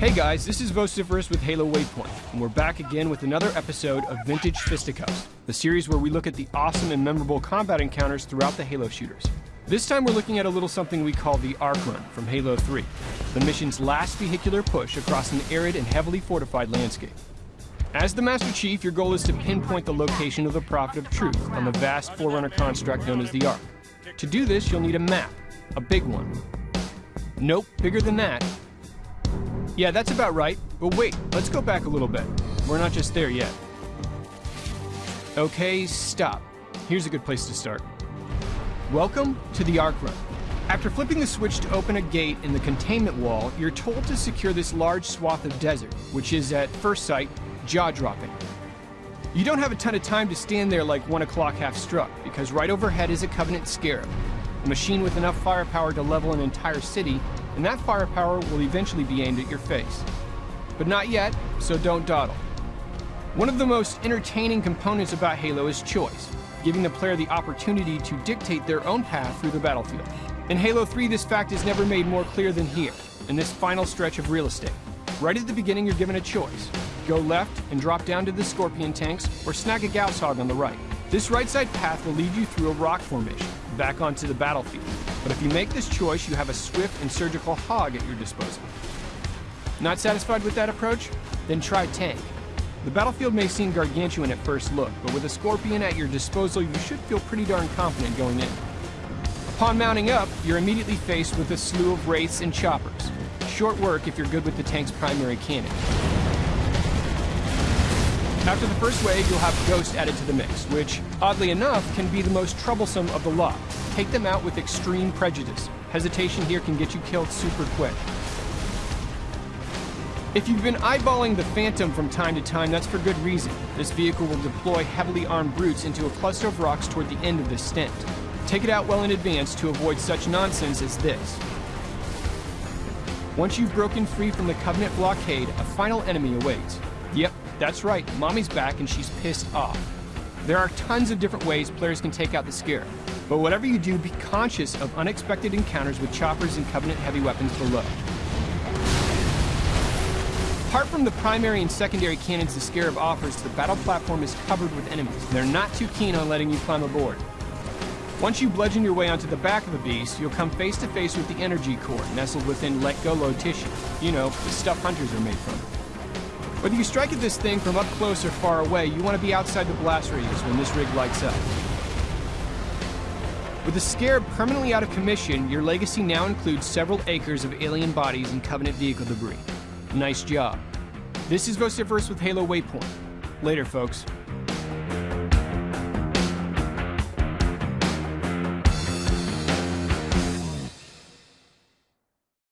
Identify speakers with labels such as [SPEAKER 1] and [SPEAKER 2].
[SPEAKER 1] Hey guys, this is Vociferous with Halo Waypoint, and we're back again with another episode of Vintage Fisticuffs, the series where we look at the awesome and memorable combat encounters throughout the Halo shooters. This time we're looking at a little something we call the Ark Run from Halo 3, the mission's last vehicular push across an arid and heavily fortified landscape. As the Master Chief, your goal is to pinpoint the location of the Prophet of Truth on the vast Forerunner construct known as the Ark. To do this, you'll need a map, a big one. Nope, bigger than that, yeah, that's about right. But wait, let's go back a little bit. We're not just there yet. Okay, stop. Here's a good place to start. Welcome to the Ark Run. After flipping the switch to open a gate in the containment wall, you're told to secure this large swath of desert, which is, at first sight, jaw-dropping. You don't have a ton of time to stand there like 1 o'clock half struck, because right overhead is a Covenant Scarab, a machine with enough firepower to level an entire city and that firepower will eventually be aimed at your face. But not yet, so don't dawdle. One of the most entertaining components about Halo is choice, giving the player the opportunity to dictate their own path through the battlefield. In Halo 3, this fact is never made more clear than here, in this final stretch of real estate. Right at the beginning, you're given a choice. Go left and drop down to the Scorpion tanks, or snag a Gauss Hog on the right. This right side path will lead you through a rock formation, back onto the battlefield. But if you make this choice, you have a swift and surgical hog at your disposal. Not satisfied with that approach? Then try tank. The battlefield may seem gargantuan at first look, but with a Scorpion at your disposal, you should feel pretty darn confident going in. Upon mounting up, you're immediately faced with a slew of wraiths and choppers. Short work if you're good with the tank's primary cannon. After the first wave, you'll have Ghost added to the mix, which, oddly enough, can be the most troublesome of the lot. Take them out with extreme prejudice. Hesitation here can get you killed super quick. If you've been eyeballing the Phantom from time to time, that's for good reason. This vehicle will deploy heavily armed brutes into a cluster of rocks toward the end of this stint. Take it out well in advance to avoid such nonsense as this. Once you've broken free from the Covenant blockade, a final enemy awaits. Yep, that's right, Mommy's back and she's pissed off. There are tons of different ways players can take out the Scarab. But whatever you do, be conscious of unexpected encounters with choppers and Covenant heavy weapons below. Apart from the primary and secondary cannons the Scarab offers, the battle platform is covered with enemies. They're not too keen on letting you climb aboard. Once you bludgeon your way onto the back of the beast, you'll come face to face with the energy core nestled within Lekgolo tissue. You know, the stuff hunters are made from. Whether you strike at this thing from up close or far away, you want to be outside the blast radius when this rig lights up. With the Scarab permanently out of commission, your legacy now includes several acres of alien bodies and Covenant vehicle debris. Nice job. This is Vociferous with Halo Waypoint. Later, folks.